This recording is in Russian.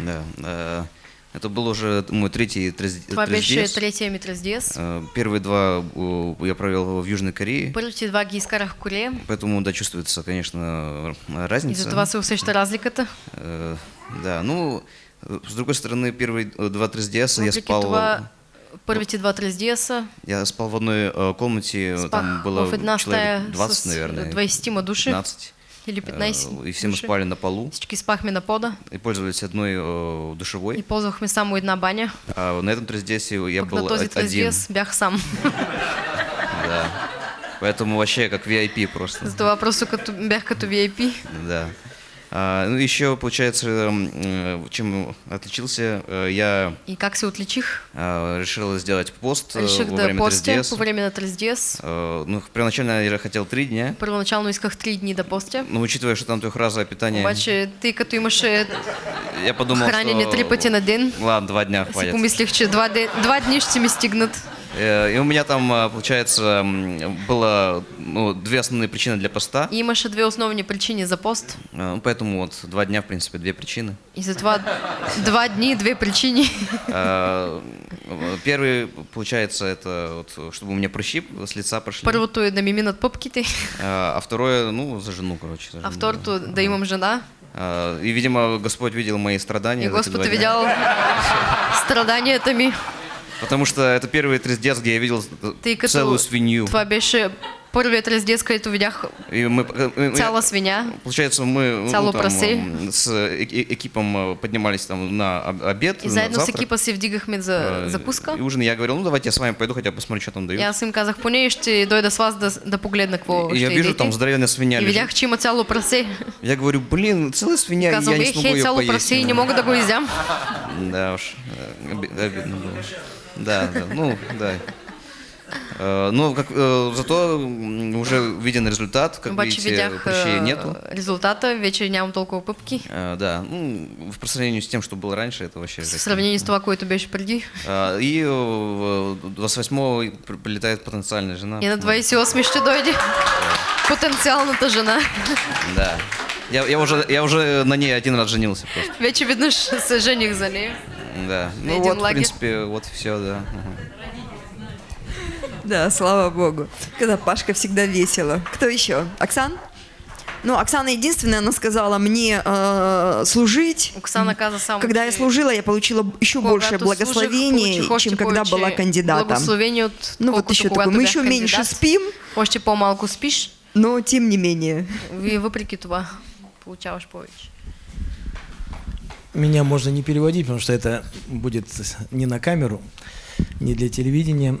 Да. э, Это был уже мой третий трездец. третия ми трездес. Э, Первые два э, я провел в Южной Корее, Първите два ги изкарах в Корея. поэтому да, чувствуется, конечно, разница. за това се усеща разликата. Э, Да, ну, с другой стороны, первые два трездеса я спал, първите два трездеса я спал в одной комнате, там спах было една стая человек 20, с наверное, 20 души 15. Или 15 Э, И все мы души. спали на полу Всички спахме на пода и пользовались одной э, и душевой. ползвахме само една баня. А на этом трездесе я Пък был на този один. бях сам. Да. Поэтому вообще как VIP просто. Затова просто като, бях като VIP. Да. А, ну, еще, получается, э, чем отличился, э, я И как се отличих? а, решил сделать пост э, Реших во да время постя трездеса. по време на трездес. Э, Ну, первоначально я хотел три дня, Първоначално исках три дни да постя. но учитывая, что там трехразовое питание, Обаче, тъй като имаше я подумал, хранене что... три пъти на ден, Ладно, два дня хватит. помислих, че два, де... два дни ще ми стигнат. Э, И у меня там, а, получается, было ну, две основные причины для поста. И имаше две основни причини за пост. Э, ну, Поэтому вот два дня, в принципе, две причины. И затова два дни, две причини. А, Первый, получается, это вот, чтобы у меня прыщи с лица прошли. Първото е да ми минат пъпките, А второе, ну, за жену, короче. за а второто да. да имам жена. И, видимо, Господь видел мои страдания. И за эти Господ два Потому что это первый трездец, где я видел целую свинью. Видях И мы, э, э, цяла свиня. Получается, мы ну, там, с э- э- экипом э, поднимались там на об- обед, И на заедно с завтрак. екипа си вдигахме за закуска. И ужин я говорил, ну давайте я с вами пойду, хотя посмотрю, что там дают. аз им казах, поне ще дойда с вас да, да погледна какво я вижу, там здоровенная свинья И видях, че има цяло прасе. Я говорю, блин, целая свинья, и Казвам, я не смогу ее поесть. прасе и не мога да го изям. Да уж, оби- обидно было. Да, да, ну, да. Э, Ну, как, э, зато уже виден результат, как Обаче видите, видях прыщей нету. резултата, вече нямам толкова пъпки. Э, Да, ну, в- по сравнению с тем, что было раньше, это вообще... В жесть. сравнение с което беше преди. А, И э, 28-го при- прилетает потенциальная жена. И на 28 ще дойде потенциалната жена. Да. Я, я, уже, я уже на ней один раз женился просто. Вече се жених за нея. Да. Ну вот, в принципе, вот все, да. Да, слава богу. Когда Пашка всегда весело. Кто еще? Оксан? Ну, Оксана единственная, она сказала мне э, служить. Оксана каза Когда я служила, я получила еще больше благословений, чем когда была кандидатом. Благословение от Ну, вот еще такое. Мы еще меньше спим, Още по-малко спиш, но тем не менее. и въпреки това получаваш повече. Меня можно не переводить, потому что это будет не на камеру, не для телевидения.